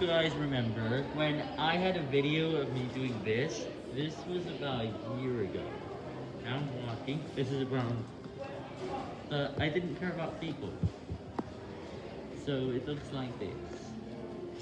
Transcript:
guys remember, when I had a video of me doing this, this was about a year ago. Now I'm walking. This is around. Uh, but I didn't care about people. So it looks like this.